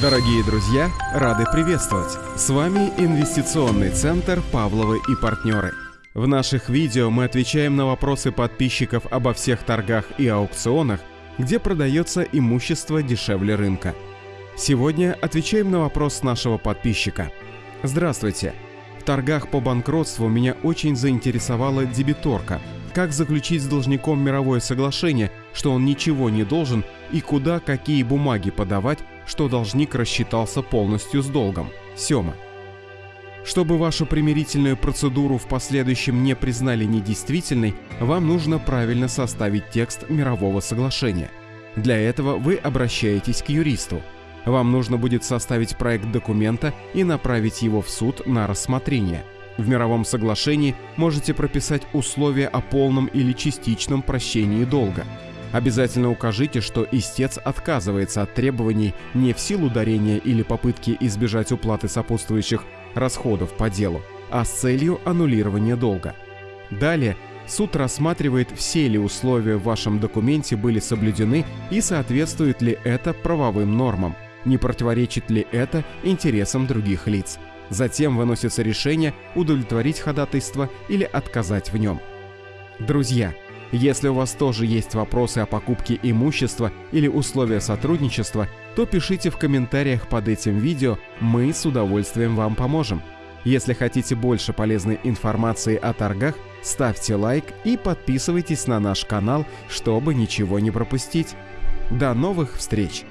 Дорогие друзья, рады приветствовать! С вами Инвестиционный центр «Павловы и партнеры». В наших видео мы отвечаем на вопросы подписчиков обо всех торгах и аукционах, где продается имущество дешевле рынка. Сегодня отвечаем на вопрос нашего подписчика. Здравствуйте! В торгах по банкротству меня очень заинтересовала дебиторка. Как заключить с должником мировое соглашение, что он ничего не должен и куда какие бумаги подавать, что должник рассчитался полностью с долгом. Сема. Чтобы вашу примирительную процедуру в последующем не признали недействительной, вам нужно правильно составить текст мирового соглашения. Для этого вы обращаетесь к юристу. Вам нужно будет составить проект документа и направить его в суд на рассмотрение. В мировом соглашении можете прописать условия о полном или частичном прощении долга. Обязательно укажите, что истец отказывается от требований не в силу дарения или попытки избежать уплаты сопутствующих расходов по делу, а с целью аннулирования долга. Далее суд рассматривает, все ли условия в вашем документе были соблюдены и соответствует ли это правовым нормам, не противоречит ли это интересам других лиц. Затем выносится решение удовлетворить ходатайство или отказать в нем. Друзья, если у вас тоже есть вопросы о покупке имущества или условия сотрудничества, то пишите в комментариях под этим видео, мы с удовольствием вам поможем. Если хотите больше полезной информации о торгах, ставьте лайк и подписывайтесь на наш канал, чтобы ничего не пропустить. До новых встреч!